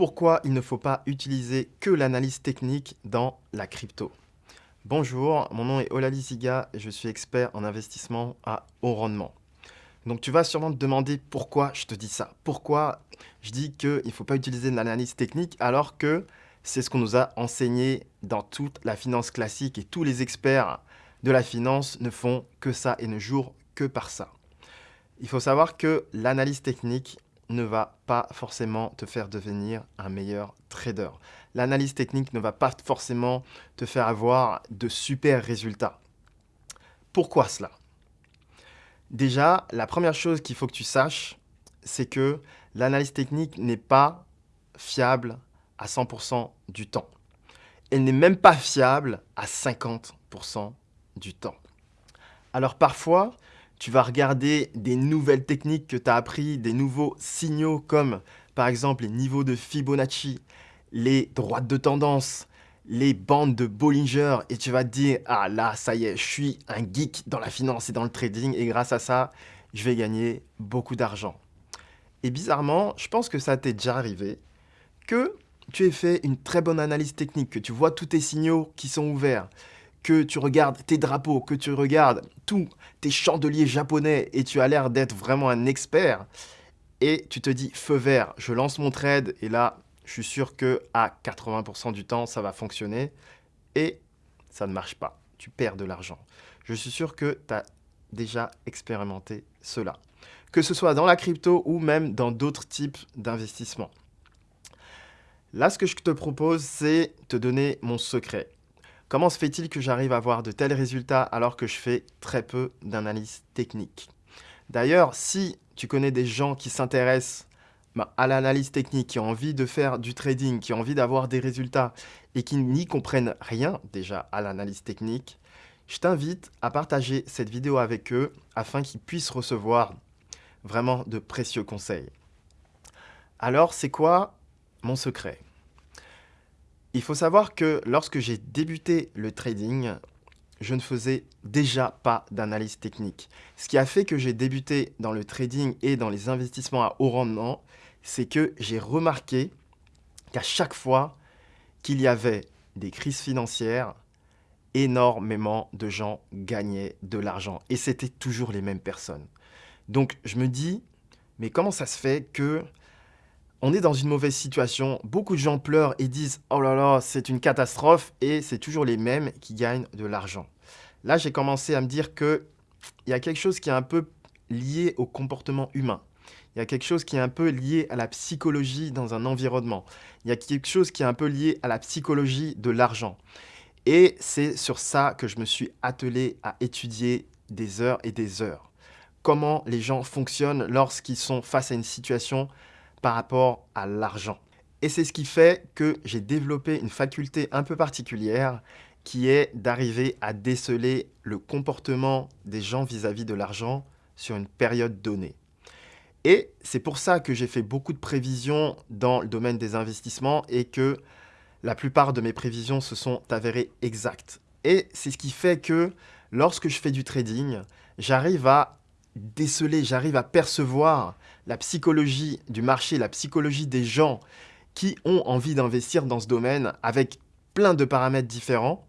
pourquoi il ne faut pas utiliser que l'analyse technique dans la crypto. Bonjour, mon nom est Olali Ziga et je suis expert en investissement à haut rendement. Donc tu vas sûrement te demander pourquoi je te dis ça. Pourquoi je dis qu'il ne faut pas utiliser l'analyse technique alors que c'est ce qu'on nous a enseigné dans toute la finance classique et tous les experts de la finance ne font que ça et ne jouent que par ça. Il faut savoir que l'analyse technique ne va pas forcément te faire devenir un meilleur trader. L'analyse technique ne va pas forcément te faire avoir de super résultats. Pourquoi cela? Déjà, la première chose qu'il faut que tu saches, c'est que l'analyse technique n'est pas fiable à 100% du temps. Elle n'est même pas fiable à 50% du temps. Alors parfois, tu vas regarder des nouvelles techniques que tu as appris, des nouveaux signaux comme par exemple les niveaux de Fibonacci, les droites de tendance, les bandes de Bollinger et tu vas te dire « Ah là, ça y est, je suis un geek dans la finance et dans le trading et grâce à ça, je vais gagner beaucoup d'argent. » Et bizarrement, je pense que ça t'est déjà arrivé que tu aies fait une très bonne analyse technique, que tu vois tous tes signaux qui sont ouverts, que tu regardes tes drapeaux, que tu regardes tous tes chandeliers japonais et tu as l'air d'être vraiment un expert et tu te dis feu vert, je lance mon trade et là, je suis sûr que à 80% du temps, ça va fonctionner et ça ne marche pas. Tu perds de l'argent. Je suis sûr que tu as déjà expérimenté cela. Que ce soit dans la crypto ou même dans d'autres types d'investissements. Là, ce que je te propose, c'est te donner mon secret. Comment se fait-il que j'arrive à avoir de tels résultats alors que je fais très peu d'analyse technique D'ailleurs, si tu connais des gens qui s'intéressent bah, à l'analyse technique, qui ont envie de faire du trading, qui ont envie d'avoir des résultats et qui n'y comprennent rien déjà à l'analyse technique, je t'invite à partager cette vidéo avec eux afin qu'ils puissent recevoir vraiment de précieux conseils. Alors, c'est quoi mon secret? Il faut savoir que lorsque j'ai débuté le trading, je ne faisais déjà pas d'analyse technique. Ce qui a fait que j'ai débuté dans le trading et dans les investissements à haut rendement, c'est que j'ai remarqué qu'à chaque fois qu'il y avait des crises financières, énormément de gens gagnaient de l'argent. Et c'était toujours les mêmes personnes. Donc je me dis, mais comment ça se fait que on est dans une mauvaise situation, beaucoup de gens pleurent et disent « Oh là là, c'est une catastrophe » et c'est toujours les mêmes qui gagnent de l'argent. Là, j'ai commencé à me dire qu'il y a quelque chose qui est un peu lié au comportement humain. Il y a quelque chose qui est un peu lié à la psychologie dans un environnement. Il y a quelque chose qui est un peu lié à la psychologie de l'argent. Et c'est sur ça que je me suis attelé à étudier des heures et des heures. Comment les gens fonctionnent lorsqu'ils sont face à une situation par rapport à l'argent. Et c'est ce qui fait que j'ai développé une faculté un peu particulière qui est d'arriver à déceler le comportement des gens vis-à-vis de l'argent sur une période donnée. Et c'est pour ça que j'ai fait beaucoup de prévisions dans le domaine des investissements et que la plupart de mes prévisions se sont avérées exactes. Et c'est ce qui fait que lorsque je fais du trading, j'arrive à déceler, j'arrive à percevoir la psychologie du marché, la psychologie des gens qui ont envie d'investir dans ce domaine avec plein de paramètres différents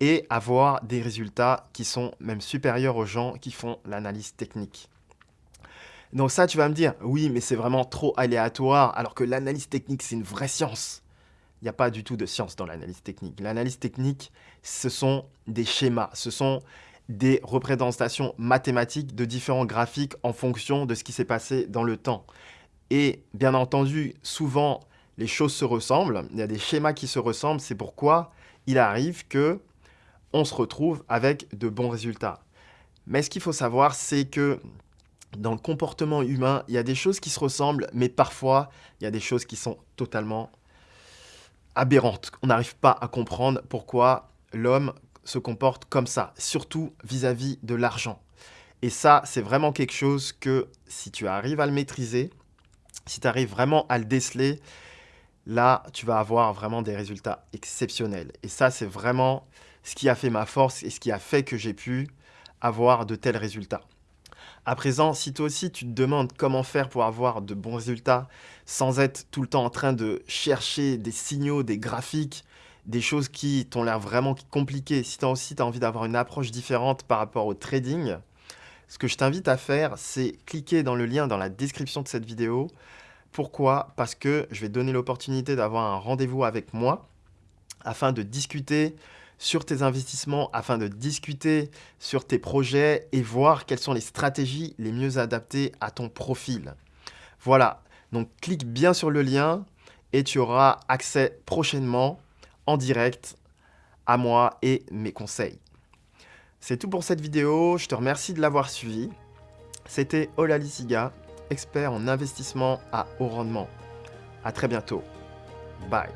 et avoir des résultats qui sont même supérieurs aux gens qui font l'analyse technique. Donc ça, tu vas me dire, oui, mais c'est vraiment trop aléatoire, alors que l'analyse technique, c'est une vraie science. Il n'y a pas du tout de science dans l'analyse technique. L'analyse technique, ce sont des schémas, ce sont des représentations mathématiques de différents graphiques en fonction de ce qui s'est passé dans le temps. Et bien entendu, souvent, les choses se ressemblent, il y a des schémas qui se ressemblent, c'est pourquoi il arrive que on se retrouve avec de bons résultats. Mais ce qu'il faut savoir, c'est que dans le comportement humain, il y a des choses qui se ressemblent, mais parfois, il y a des choses qui sont totalement aberrantes. On n'arrive pas à comprendre pourquoi l'homme se comporte comme ça, surtout vis-à-vis de l'argent. Et ça, c'est vraiment quelque chose que si tu arrives à le maîtriser, si tu arrives vraiment à le déceler, là, tu vas avoir vraiment des résultats exceptionnels. Et ça, c'est vraiment ce qui a fait ma force et ce qui a fait que j'ai pu avoir de tels résultats. À présent, si toi aussi tu te demandes comment faire pour avoir de bons résultats sans être tout le temps en train de chercher des signaux, des graphiques, des choses qui t'ont l'air vraiment compliquées, si toi aussi tu as envie d'avoir une approche différente par rapport au trading, ce que je t'invite à faire, c'est cliquer dans le lien dans la description de cette vidéo. Pourquoi? Parce que je vais donner l'opportunité d'avoir un rendez-vous avec moi afin de discuter sur tes investissements, afin de discuter sur tes projets et voir quelles sont les stratégies les mieux adaptées à ton profil. Voilà, donc clique bien sur le lien et tu auras accès prochainement en direct à moi et mes conseils. C'est tout pour cette vidéo, je te remercie de l'avoir suivi. C'était Olali Siga, expert en investissement à haut rendement. A très bientôt. Bye.